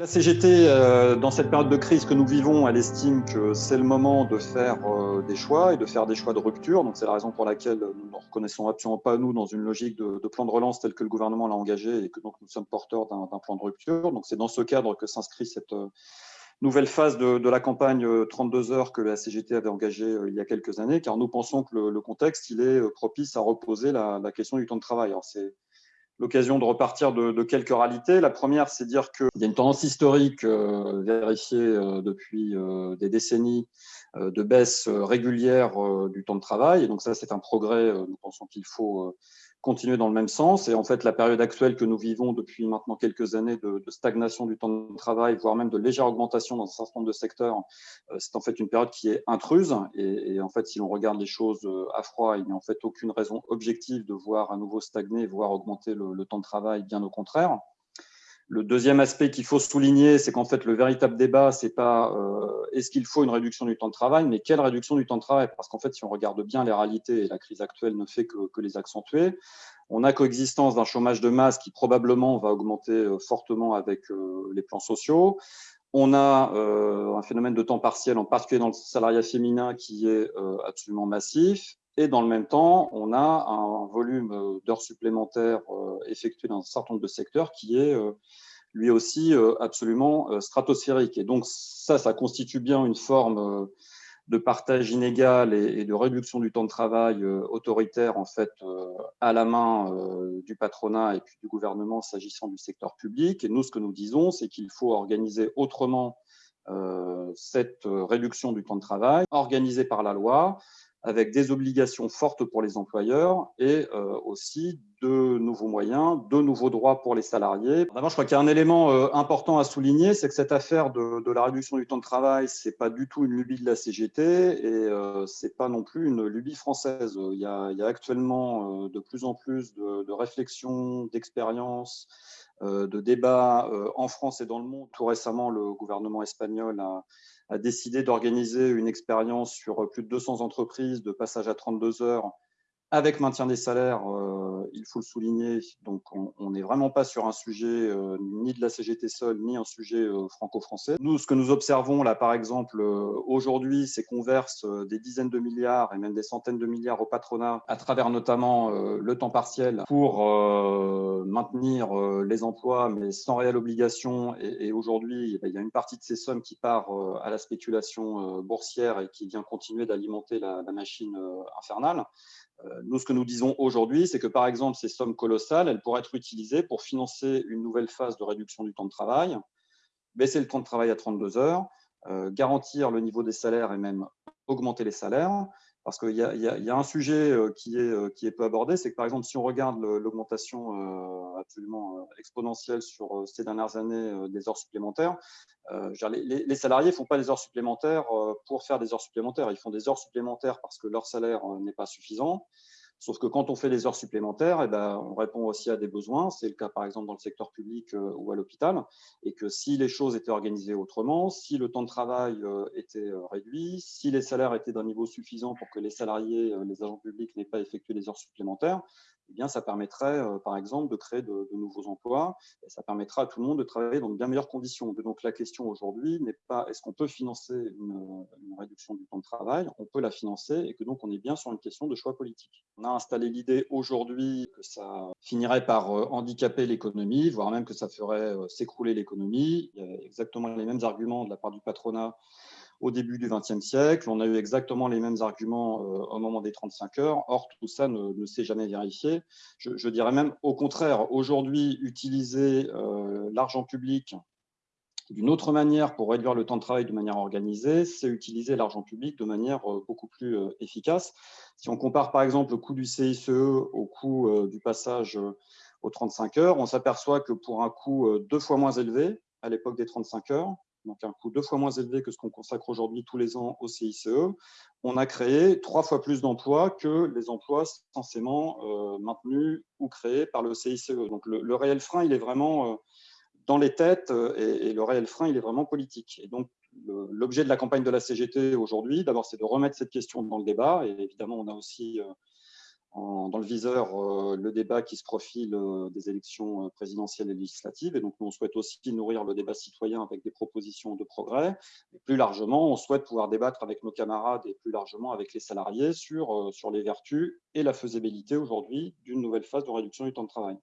La CGT, euh, dans cette période de crise que nous vivons, elle estime que c'est le moment de faire euh, des choix et de faire des choix de rupture. Donc c'est la raison pour laquelle nous ne reconnaissons absolument pas, nous, dans une logique de, plan de relance tel que le gouvernement l'a engagé et que donc nous sommes porteurs d'un plan de rupture. Donc c'est dans ce cadre que s'inscrit cette euh, nouvelle phase de, la campagne 32 heures que la CGT avait engagée il y a quelques années, car nous pensons que le, contexte il est propice à reposer la, question du temps de travail. L'occasion de repartir de, quelques réalités. La première, c'est dire qu'il y a une tendance historique euh, vérifiée euh, depuis euh, des décennies de baisse régulière du temps de travail. Et donc ça, c'est un progrès. nous pensons qu'il faut continuer dans le même sens. Et en fait, la période actuelle que nous vivons depuis maintenant quelques années de, stagnation du temps de travail, voire même de légère augmentation dans un certain nombre de secteurs, euh, c'est en fait une période qui est intruse. Et, en fait, si l'on regarde les choses euh, à froid, il n'y a en fait aucune raison objective de voir à nouveau stagner, voire augmenter le temps de travail, bien au contraire. Le deuxième aspect qu'il faut souligner, c'est qu'en fait, le véritable débat, c'est pas euh, est-ce qu'il faut une réduction du temps de travail, mais quelle réduction du temps de travail? Parce qu'en fait, si on regarde bien les réalités, et la crise actuelle ne fait que, les accentuer, on a coexistence d'un chômage de masse qui probablement va augmenter euh, fortement avec euh, les plans sociaux. On a un phénomène de temps partiel, en particulier dans le salariat féminin, qui est absolument massif. Et dans le même temps, on a un volume d'heures supplémentaires effectuées dans un certain nombre de secteurs qui est lui aussi euh, absolument euh, stratosphérique. Et donc ça, ça constitue bien une forme euh, de partage inégal et, de réduction du temps de travail autoritaire en fait à la main du patronat et puis du gouvernement s'agissant du secteur public. Et nous, ce que nous disons, c'est qu'il faut organiser autrement cette réduction du temps de travail, organisée par la loi, avec des obligations fortes pour les employeurs et euh, aussi de nouveaux moyens, de nouveaux droits pour les salariés. D'abord, je crois qu'il y a un élément euh, important à souligner, c'est que cette affaire de, la réduction du temps de travail, c'est pas du tout une lubie de la CGT et euh, c'est pas non plus une lubie française. Il y a, actuellement euh, de plus en plus de, de réflexions, d'expériences, de débats en France et dans le monde. Tout récemment, le gouvernement espagnol a a décidé d'organiser une expérience sur plus de 200 entreprises de passage à 32 heures avec maintien des salaires, euh, il faut le souligner. Donc, on n'est vraiment pas sur un sujet euh, ni de la CGT seule, ni un sujet euh, franco-français. Nous, ce que nous observons là, par exemple, aujourd'hui, c'est qu'on verse des dizaines de milliards et même des centaines de milliards au patronat à travers notamment le temps partiel pour maintenir les emplois, mais sans réelle obligation. Et, aujourd'hui, eh ben, il y a une partie de ces sommes qui part à la spéculation boursière et qui vient continuer d'alimenter la, la, machine infernale. Euh, nous, ce que nous disons aujourd'hui, c'est que par exemple, ces sommes colossales, elles pourraient être utilisées pour financer une nouvelle phase de réduction du temps de travail, baisser le temps de travail à 32 heures, euh, garantir le niveau des salaires et même augmenter les salaires, parce qu'il y, a un sujet euh, qui est, euh, qui est peu abordé, c'est que par exemple, si on regarde l'augmentation euh, absolument exponentielle sur ces dernières années des heures supplémentaires, les, les, salariés ne font pas des heures supplémentaires pour faire des heures supplémentaires, ils font des heures supplémentaires parce que leur salaire n'est pas suffisant. Sauf que quand on fait des heures supplémentaires, eh ben, on répond aussi à des besoins. C'est le cas par exemple dans le secteur public euh, ou à l'hôpital. Et que si les choses étaient organisées autrement, si le temps de travail euh, était euh, réduit, si les salaires étaient d'un niveau suffisant pour que les salariés, les agents publics n'aient pas effectué des heures supplémentaires, eh bien, ça permettrait, par exemple, de créer de, nouveaux emplois et ça permettra à tout le monde de travailler dans de bien meilleures conditions. Donc, la question aujourd'hui n'est pas est-ce qu'on peut financer une, réduction du temps de travail? On peut la financer et que donc on est bien sur une question de choix politique. Installé l'idée aujourd'hui que ça finirait par euh, handicaper l'économie, voire même que ça ferait euh, s'écrouler l'économie. Il y a exactement les mêmes arguments de la part du patronat au début du XXe siècle. On a eu exactement les mêmes arguments euh, au moment des 35 heures. Or, tout ça ne, s'est jamais vérifié. Je, dirais même au contraire, aujourd'hui, utiliser l'argent public d'une autre manière pour réduire le temps de travail de manière organisée, c'est utiliser l'argent public de manière euh, beaucoup plus efficace. Si on compare par exemple le coût du CICE au coût du passage aux 35 heures, on s'aperçoit que pour un coût deux fois moins élevé à l'époque des 35 heures, donc un coût deux fois moins élevé que ce qu'on consacre aujourd'hui tous les ans au CICE, on a créé trois fois plus d'emplois que les emplois censément euh, maintenus ou créés par le CICE. Donc le, réel frein, il est vraiment euh, dans les têtes euh, et, le réel frein, il est vraiment politique. Et donc l'objet de la campagne de la CGT aujourd'hui, d'abord, c'est de remettre cette question dans le débat. Et évidemment, on a aussi dans le viseur euh, le débat qui se profile euh, des élections euh, présidentielles et législatives. Et donc, nous, on souhaite aussi nourrir le débat citoyen avec des propositions de progrès. Et plus largement, on souhaite pouvoir débattre avec nos camarades et plus largement avec les salariés sur, sur les vertus et la faisabilité aujourd'hui d'une nouvelle phase de réduction du temps de travail.